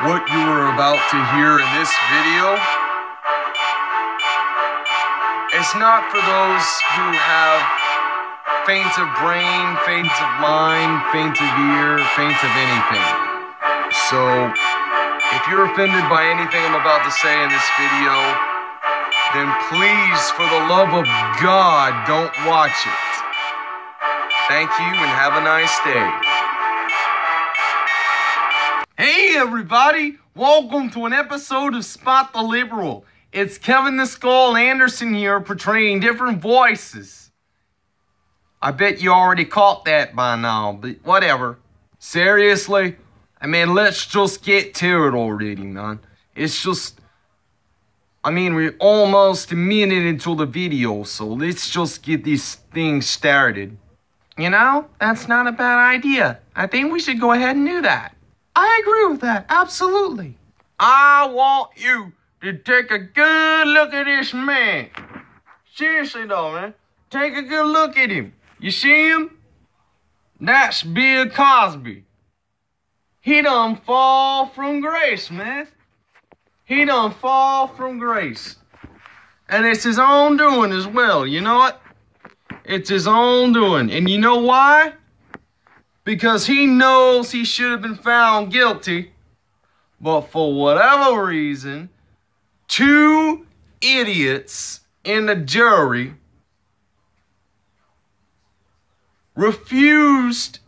What you are about to hear in this video is not for those who have faints of brain, faints of mind, faints of ear, faints of anything. So, if you're offended by anything I'm about to say in this video, then please, for the love of God, don't watch it. Thank you and have a nice day. Hey everybody, welcome to an episode of Spot the Liberal. It's Kevin the Skull Anderson here portraying different voices. I bet you already caught that by now, but whatever. Seriously? I mean, let's just get to it already, man. It's just. I mean, we're almost a minute into the video, so let's just get this thing started. You know, that's not a bad idea. I think we should go ahead and do that. I agree with that, absolutely. I want you to take a good look at this man. Seriously though, man. Take a good look at him. You see him? That's Bill Cosby. He done fall from grace, man. He done fall from grace. And it's his own doing as well, you know what? It's his own doing. And you know why? Because he knows he should have been found guilty, but for whatever reason, two idiots in the jury refused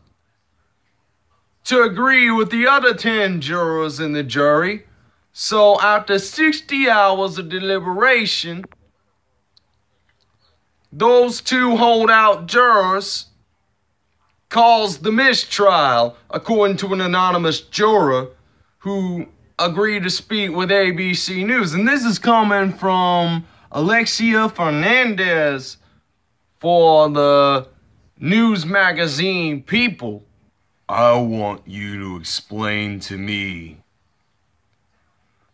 to agree with the other 10 jurors in the jury. So after 60 hours of deliberation, those two holdout jurors caused the mistrial, according to an anonymous juror who agreed to speak with ABC News. And this is coming from Alexia Fernandez for the news magazine People. I want you to explain to me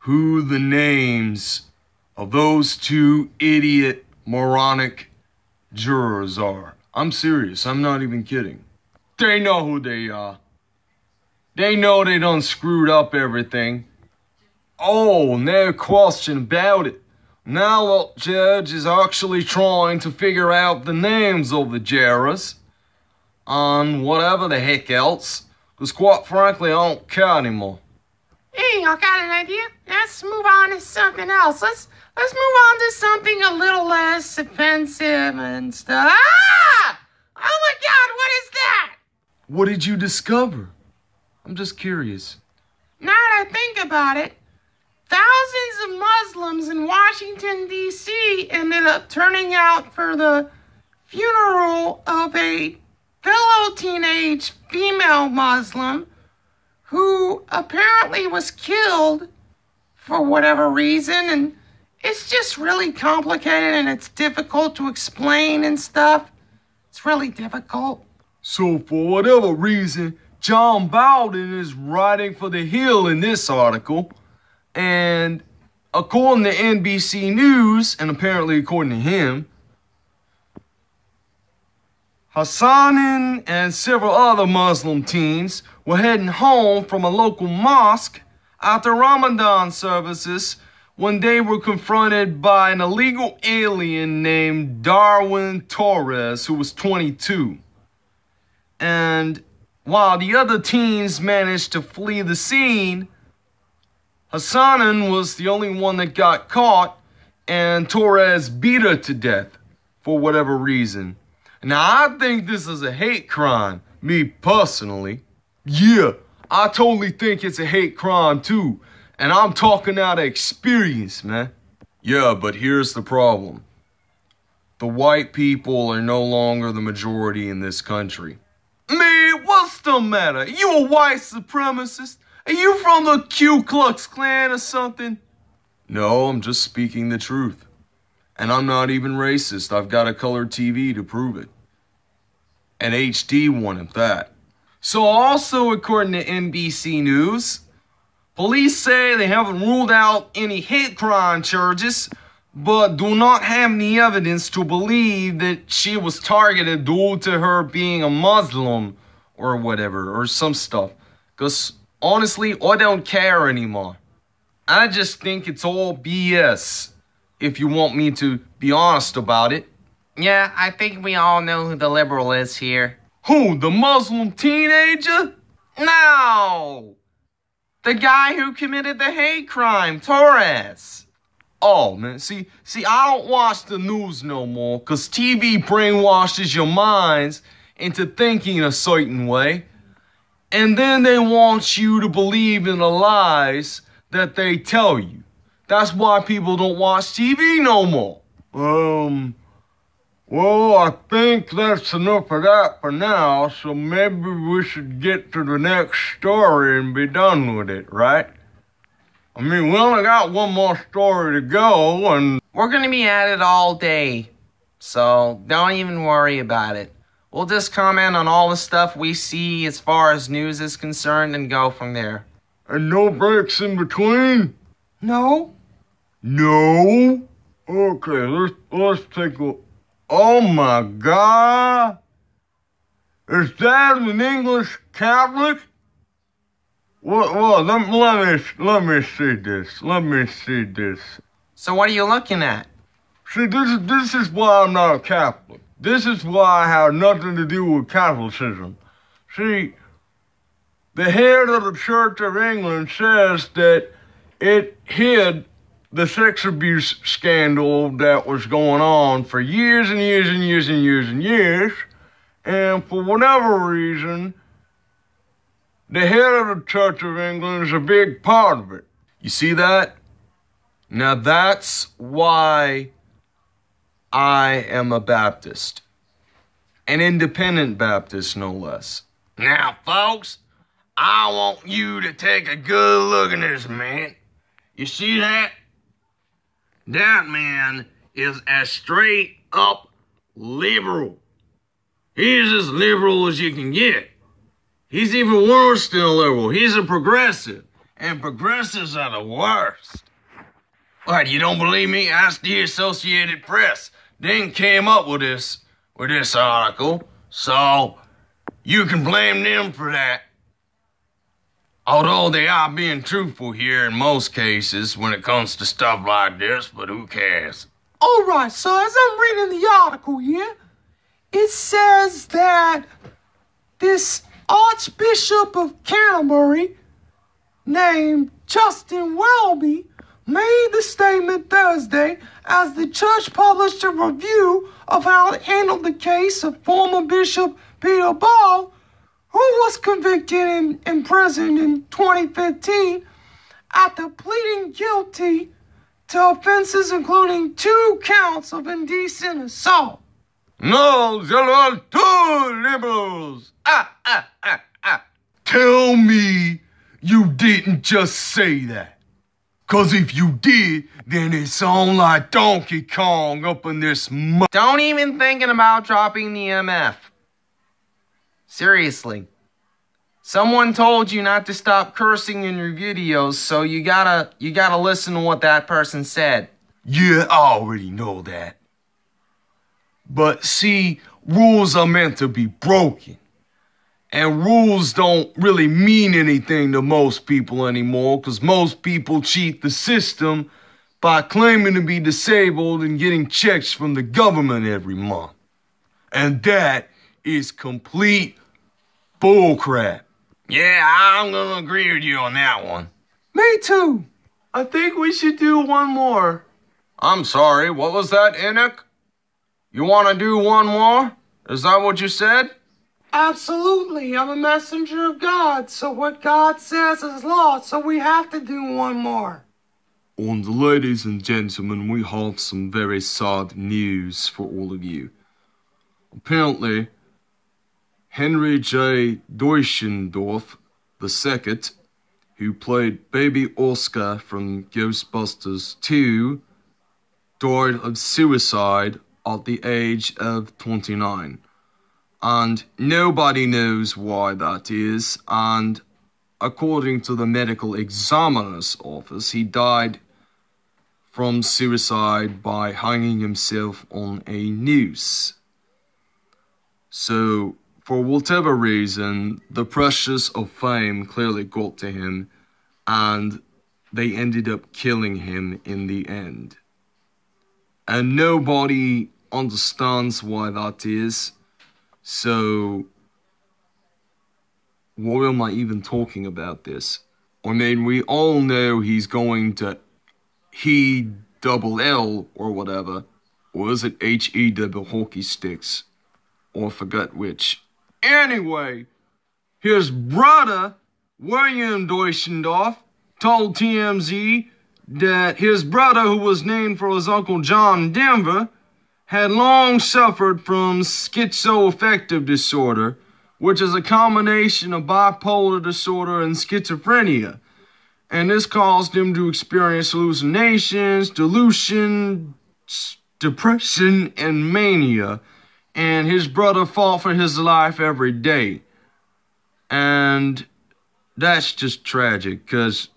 who the names of those two idiot, moronic jurors are. I'm serious, I'm not even kidding. They know who they are. They know they done screwed up everything. Oh, no question about it. Now the judge is actually trying to figure out the names of the jurors on whatever the heck else. Because quite frankly, I don't care anymore. Hey, I got an idea. Let's move on to something else. Let's let's move on to something a little less offensive and stuff. Ah! Oh my God, what is that? What did you discover? I'm just curious. Now that I think about it, thousands of Muslims in Washington, D.C. ended up turning out for the funeral of a fellow teenage female Muslim who apparently was killed for whatever reason. And it's just really complicated and it's difficult to explain and stuff. It's really difficult. So, for whatever reason, John Bowden is writing for The Hill in this article. And according to NBC News, and apparently according to him, Hassanen and several other Muslim teens were heading home from a local mosque after Ramadan services when they were confronted by an illegal alien named Darwin Torres, who was 22. And while the other teens managed to flee the scene, Hassanen was the only one that got caught, and Torres beat her to death for whatever reason. Now, I think this is a hate crime, me personally. Yeah, I totally think it's a hate crime too, and I'm talking out of experience, man. Yeah, but here's the problem the white people are no longer the majority in this country. The matter? You a white supremacist? Are you from the Ku Klux Klan or something? No, I'm just speaking the truth. And I'm not even racist. I've got a color TV to prove it. An HD one at that. So, also according to NBC News, police say they haven't ruled out any hate crime charges but do not have any evidence to believe that she was targeted due to her being a Muslim or whatever, or some stuff. Because Honestly, I don't care anymore. I just think it's all BS, if you want me to be honest about it. Yeah, I think we all know who the liberal is here. Who, the Muslim teenager? No! The guy who committed the hate crime, Torres. Oh man, see, see, I don't watch the news no more, cause TV brainwashes your minds into thinking a certain way. And then they want you to believe in the lies that they tell you. That's why people don't watch TV no more. Um, well, I think that's enough of that for now, so maybe we should get to the next story and be done with it, right? I mean, we only got one more story to go, and We're gonna be at it all day, so don't even worry about it. We'll just comment on all the stuff we see as far as news is concerned and go from there. and no breaks in between. No? No. Okay, let's let's take a. Oh my God! Is that an English Catholic? What? Well, let, let me let me see this. Let me see this. So what are you looking at? See, this is this is why I'm not a Catholic. This is why I have nothing to do with Catholicism. See, the head of the Church of England says that it hid the sex abuse scandal that was going on for years and years and years and years and years, and for whatever reason, the head of the Church of England is a big part of it. You see that? Now that's why I am a Baptist. An independent Baptist, no less. Now, folks, I want you to take a good look at this man. You see that? That man is as straight up liberal. He's as liberal as you can get. He's even worse than a liberal. He's a progressive. And progressives are the worst. What, you don't believe me? Ask the Associated Press. They came up with this with this article, so you can blame them for that. Although they are being truthful here in most cases when it comes to stuff like this, but who cares? All right, so as I'm reading the article here, it says that this Archbishop of Canterbury, named Justin Welby, made the statement Thursday as the church published a review of how it handled the case of former Bishop Peter Ball, who was convicted and imprisoned in 2015 after pleading guilty to offenses including two counts of indecent assault. No, there are two liberals. Ah, ah, ah, ah. Tell me you didn't just say that. Cause if you did, then it sound like Donkey Kong up in this mu- Don't even thinking about dropping the MF. Seriously. Someone told you not to stop cursing in your videos, so you gotta you gotta listen to what that person said. Yeah, I already know that. But see, rules are meant to be broken. And rules don't really mean anything to most people anymore because most people cheat the system by claiming to be disabled and getting checks from the government every month. And that is complete bullcrap. Yeah, I'm gonna agree with you on that one. Me too. I think we should do one more. I'm sorry, what was that, Enoch? You wanna do one more? Is that what you said? Absolutely. I'm a messenger of God, so what God says is law, so we have to do one more. And ladies and gentlemen, we have some very sad news for all of you. Apparently, Henry J. Deutschendorf II, who played Baby Oscar from Ghostbusters 2, died of suicide at the age of 29. And nobody knows why that is, and according to the medical examiner's office, he died from suicide by hanging himself on a noose. So, for whatever reason, the pressures of fame clearly got to him, and they ended up killing him in the end. And nobody understands why that is. So, why am I even talking about this? I mean, we all know he's going to he double L or whatever. Or is it H E double hockey sticks? Or forget which. Anyway, his brother, William Deutschendorf, told TMZ that his brother, who was named for his uncle John Denver, had long suffered from schizoaffective disorder, which is a combination of bipolar disorder and schizophrenia. And this caused him to experience hallucinations, delusion, depression, and mania. And his brother fought for his life every day. And that's just tragic because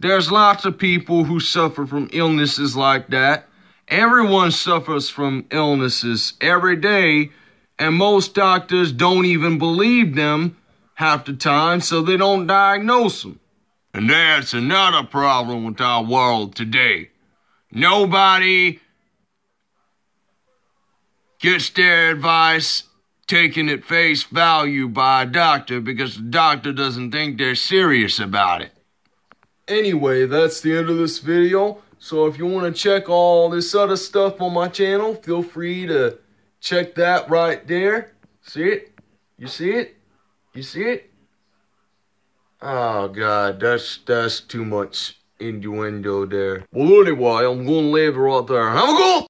there's lots of people who suffer from illnesses like that. Everyone suffers from illnesses every day, and most doctors don't even believe them half the time, so they don't diagnose them. And that's another problem with our world today. Nobody gets their advice taken at face value by a doctor because the doctor doesn't think they're serious about it. Anyway, that's the end of this video. So if you want to check all this other stuff on my channel, feel free to check that right there. See it? You see it? You see it? Oh god, that's that's too much innuendo there. Well anyway, I'm gonna leave it right there. Have a good